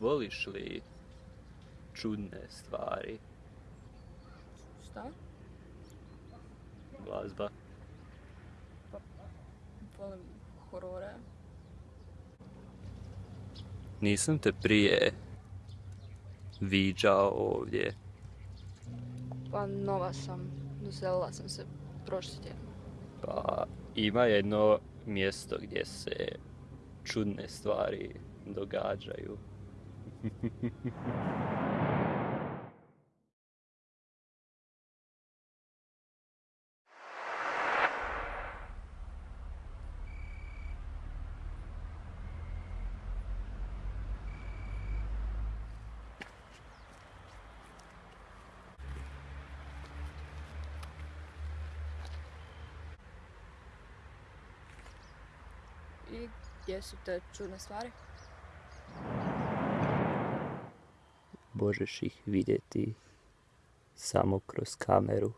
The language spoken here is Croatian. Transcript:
Voliš li čudne stvari? Šta? Glazba? Volim horore. Nisam te prije viđao ovdje. Pa nova sam. Doselila sam se prošli tjedan. Pa ima jedno mjesto gdje se čudne stvari događaju. I gdje su te čudne stvari? Možeš ih vidjeti samo kroz kameru.